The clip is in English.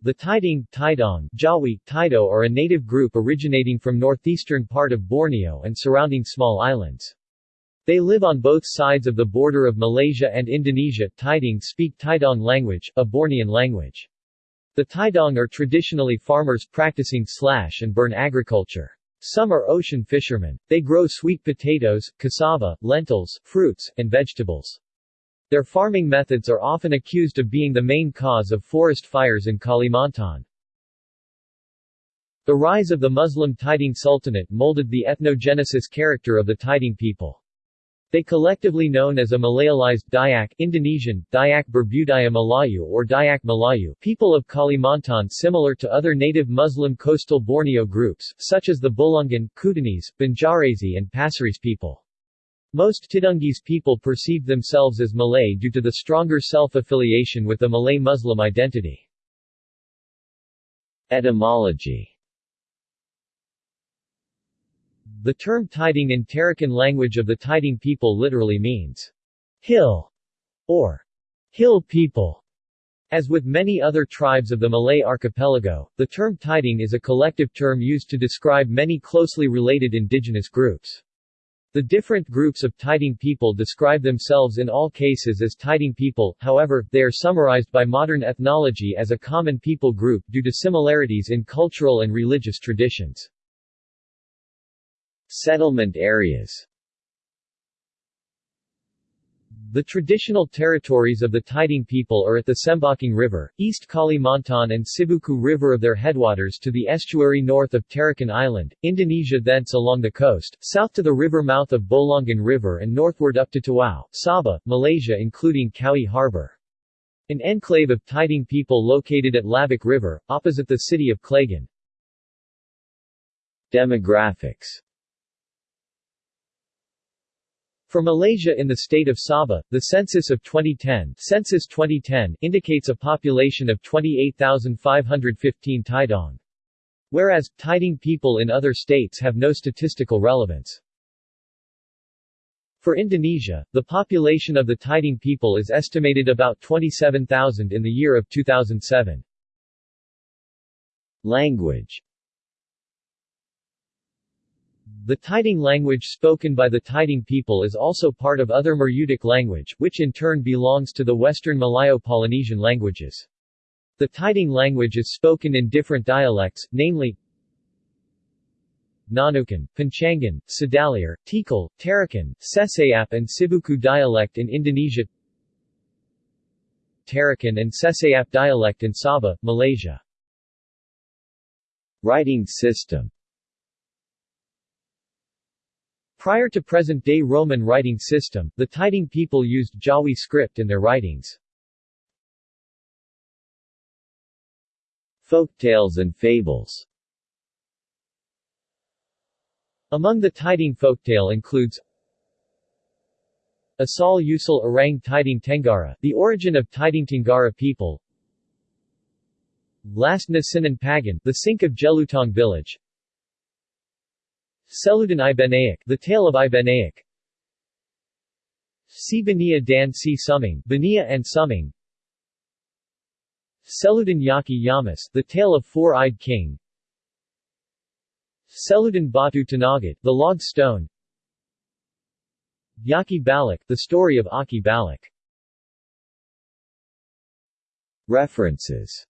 The Tidung, Tidong, Jawi, Tido are a native group originating from northeastern part of Borneo and surrounding small islands. They live on both sides of the border of Malaysia and Indonesia. Tidung speak Tidong language, a Bornean language. The Tidong are traditionally farmers practicing slash and burn agriculture. Some are ocean fishermen. They grow sweet potatoes, cassava, lentils, fruits, and vegetables. Their farming methods are often accused of being the main cause of forest fires in Kalimantan. The rise of the Muslim Tidung Sultanate molded the ethnogenesis character of the Tidung people. They collectively known as a Malayalized Dayak Indonesian, Dayak Berbudaya Melayu or Dayak Melayu people of Kalimantan similar to other native Muslim coastal Borneo groups, such as the Bulungan, Kutanese, Banjarese and Pasirese people. Most Tidungese people perceived themselves as Malay due to the stronger self-affiliation with the Malay Muslim identity. Etymology The term Tidung in Tarakan language of the Tidung people literally means, hill, or hill people. As with many other tribes of the Malay archipelago, the term Tidung is a collective term used to describe many closely related indigenous groups. The different groups of Tidung people describe themselves in all cases as Tidung people, however, they are summarized by modern ethnology as a common people group due to similarities in cultural and religious traditions. Settlement areas the traditional territories of the Tidung people are at the Sembakung River, East Kalimantan and Sibuku River of their headwaters to the estuary north of Tarakan Island, Indonesia thence along the coast, south to the river mouth of Bulungan River and northward up to Tawau, Sabah, Malaysia including Cowie Harbor. An enclave of Tidung people located at Labuk River, opposite the city of Clagan. Demographics for Malaysia in the state of Sabah, the census of 2010, census 2010 indicates a population of 28,515 Tidong. Whereas, Tidung people in other states have no statistical relevance. For Indonesia, the population of the Tidung people is estimated about 27,000 in the year of 2007. Language the Tidung language spoken by the Tidung people is also part of other Murutic language, which in turn belongs to the Western Malayo-Polynesian languages. The Tidung language is spoken in different dialects, namely Nunukan, Panchangan, Sedalir, Tikal, Tarakan, Sesayap and Sibuku dialect in Indonesia Tarakan and Sesayap dialect in Sabah, Malaysia Writing system Prior to present-day Roman writing system, the Tidung people used Jawi script in their writings. Folktales and fables. Among the Tidung folktale includes Asal Usul Orang Tidung Tenggara, the origin of Tidung Tenggara people. Last Nasinan Pagan, the sink of Jelutong village Seludan Ibanaic, The Tale of Ibanaic Si Bania Dan Si Suming, Bania and Suming Seludan Yaki Yamas, The Tale of Four-Eyed King. Seludan Batu Tanagat, The Log Stone. Yaki Balak, The Story of Aki Balak References